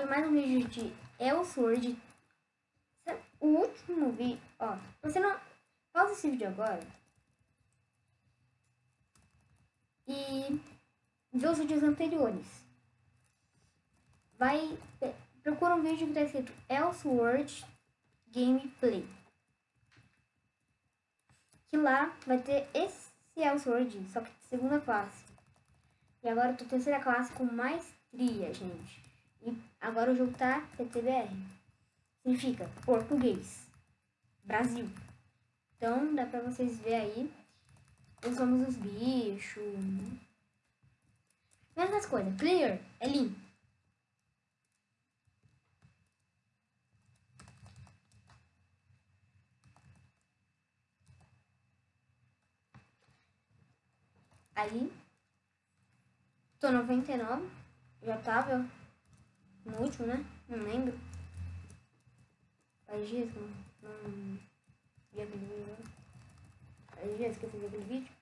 Hoje mais um vídeo de Elsword. O último vídeo, ó, você não pausa esse vídeo agora e vê os vídeos anteriores. Vai, procura um vídeo que tá escrito Elsword Gameplay. Que lá vai ter esse Elsword, só que segunda classe. E agora eu tô terceira classe com maestria, gente. E agora o jogo tá PTBR. Significa português. Brasil. Então dá pra vocês ver aí. Usamos os bichos. Mesmas coisas. Clear é limpo. Aí, tô 99, já tava no último, né? Não lembro. Faz dias que não, não vi aquele vídeo. Faz dias que eu fiz aquele vídeo.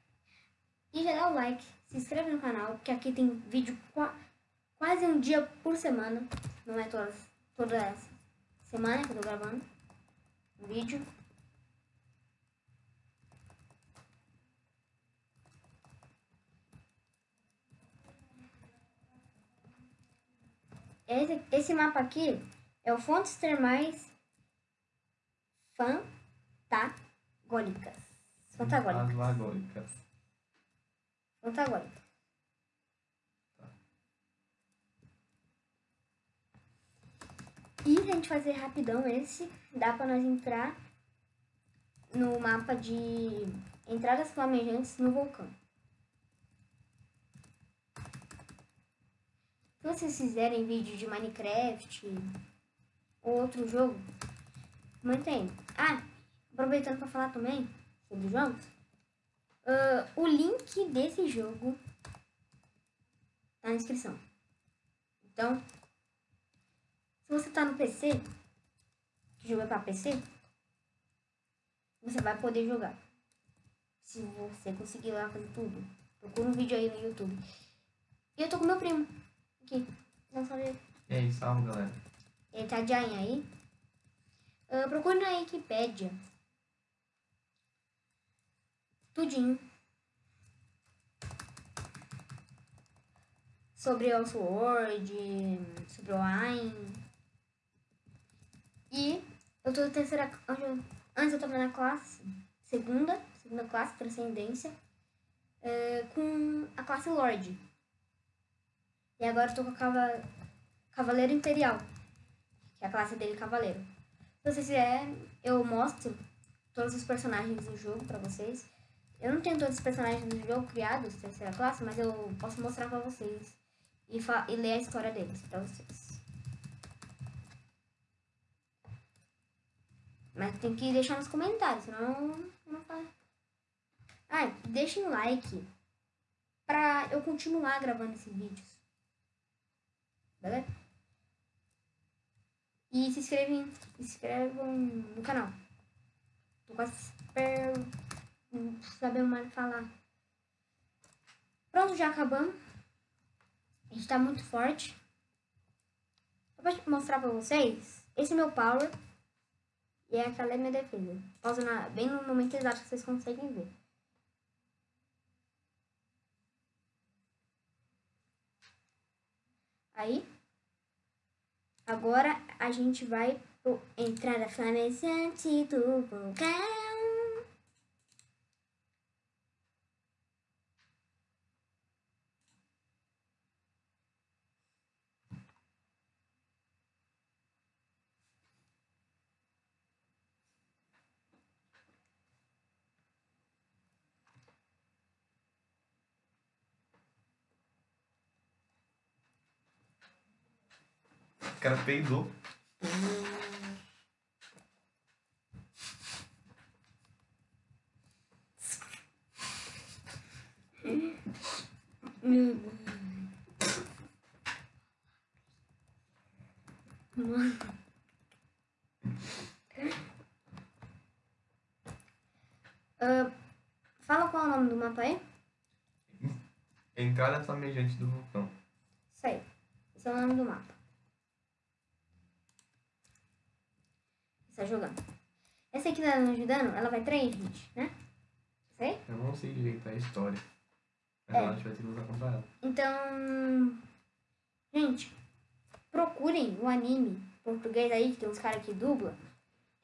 E já dá o like, se inscreve no canal, que aqui tem vídeo qua, quase um dia por semana. Não é todas, toda semana que eu tô gravando vídeo. Esse, esse mapa aqui é o Fontes Termais Fantagólicas. Fantagólicas. Fantagólicas. Fantagólicas. Tá. E se a gente fazer rapidão esse, dá pra nós entrar no mapa de entradas flamejantes no vulcão. Se vocês fizerem vídeo de Minecraft ou outro jogo, mantém. Ah, aproveitando para falar também sobre jogos, uh, o link desse jogo tá na descrição. Então, se você tá no PC, que jogo é para PC, você vai poder jogar. Se você conseguir lá fazer tudo. Procura um vídeo aí no YouTube. E eu tô com meu primo. Aqui. Não sabe. E aí, salve galera. Ele tá de aí. Uh, procure na Wikipédia. Tudinho. Sobre o Sword, sobre o Ain. E eu tô na terceira. Antes eu tava na classe segunda, segunda classe, transcendência, uh, com a classe Lorde. E agora eu tô com a cava... Cavaleiro Imperial. Que é a classe dele, Cavaleiro. Se vocês quiserem, eu mostro todos os personagens do jogo pra vocês. Eu não tenho todos os personagens do jogo criados, terceira classe, mas eu posso mostrar pra vocês. E, e ler a história deles pra vocês. Mas tem que deixar nos comentários, senão não faz. Ah, deixem um like pra eu continuar gravando esses vídeos beleza? E se inscrevam, se inscrevam no canal. Tô quase super sabendo mais falar. Pronto, já acabamos. A gente tá muito forte. Eu vou mostrar pra vocês. Esse é meu power. E é aquela é minha defesa. Pausa na, bem no momento exato que vocês conseguem ver. Aí, agora a gente vai pro entrada flamejante do vulcão. O cara peidou. Mano. Uh, fala qual é o nome do mapa aí? Entrada flamejante do vulcão. Isso aí. Esse é o nome do mapa. Jogando. Essa aqui tá me ajudando, ela vai trair a gente, né? Sei? Eu não sei direito a história. Mas É. ela vai ter que ela. Então, gente, procurem o anime português aí, que tem uns caras que dubla,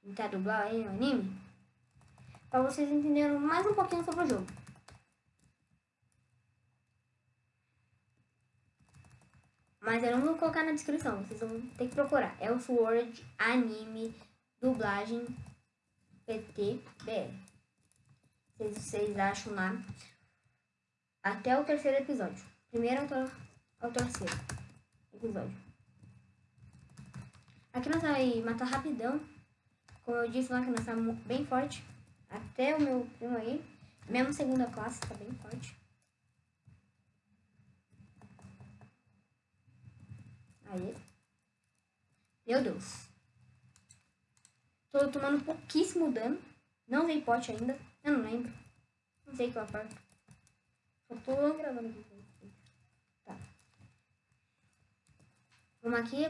que tá dublar aí o anime, pra vocês entenderem mais um pouquinho sobre o jogo. Mas eu não vou colocar na descrição, vocês vão ter que procurar. É o Sword Anime Dublagem PTBR. Vocês, vocês acham lá até o terceiro episódio. Primeiro ao, ao terceiro episódio. Aqui nós vai matar rapidão. Como eu disse lá que nós estamos bem forte. Até o meu primo aí. Mesmo segunda classe tá bem forte. Aí. Meu Deus. Tô tomando pouquíssimo dano. Não usei pote ainda. Eu não lembro. Não sei que eu aperto. Só tô gravando aqui. Tá. Vamos aqui.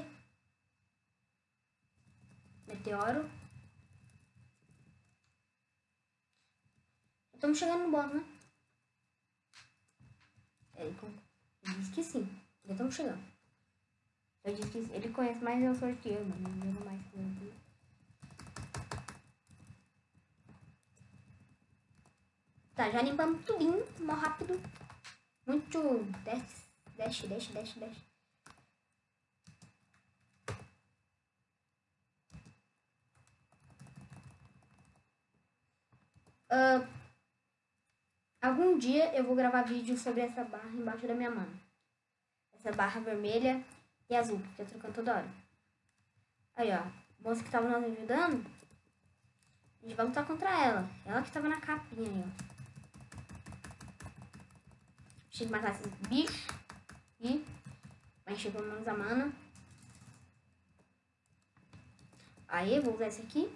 Meteoro. Estamos chegando no boss, né? Con- ele disse que sim. Já estamos chegando. Eu disse que ele conhece mais eu eu, mano. Não mais que eu. Tá, já limpamos tudinho, mó rápido. Muito. Desce, desce, desce, desce, desce. Ah, algum dia eu vou gravar vídeo sobre essa barra embaixo da minha mão. Essa barra vermelha e azul, que eu trocando toda hora. Aí, ó. Moça que tava nos ajudando, a gente vai lutar contra ela. Ela que tava na capinha aí, ó. Eu matar esses bichos. E encher pelo menos a mana. Aí, vou usar esse aqui.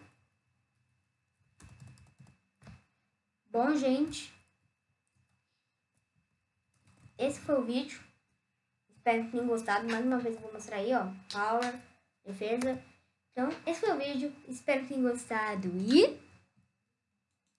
Bom, gente. Esse foi o vídeo. Espero que tenham gostado. Mais uma vez eu vou mostrar aí, ó. Power, defesa. Então, esse foi o vídeo. Espero que tenham gostado. E...